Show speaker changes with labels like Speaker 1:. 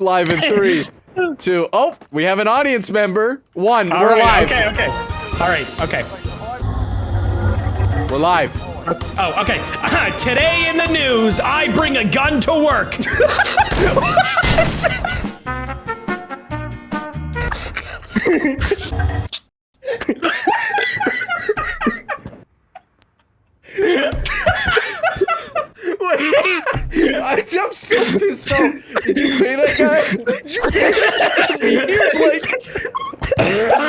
Speaker 1: Live in three, two. Oh, we have an audience member. One,
Speaker 2: All
Speaker 1: we're
Speaker 2: right,
Speaker 1: live.
Speaker 2: Okay, okay. All right, okay.
Speaker 1: We're live.
Speaker 2: Oh, okay. Today in the news, I bring a gun to work.
Speaker 1: I, I'm so pissed off. Did you pay that guy? Did you pay that here? Like,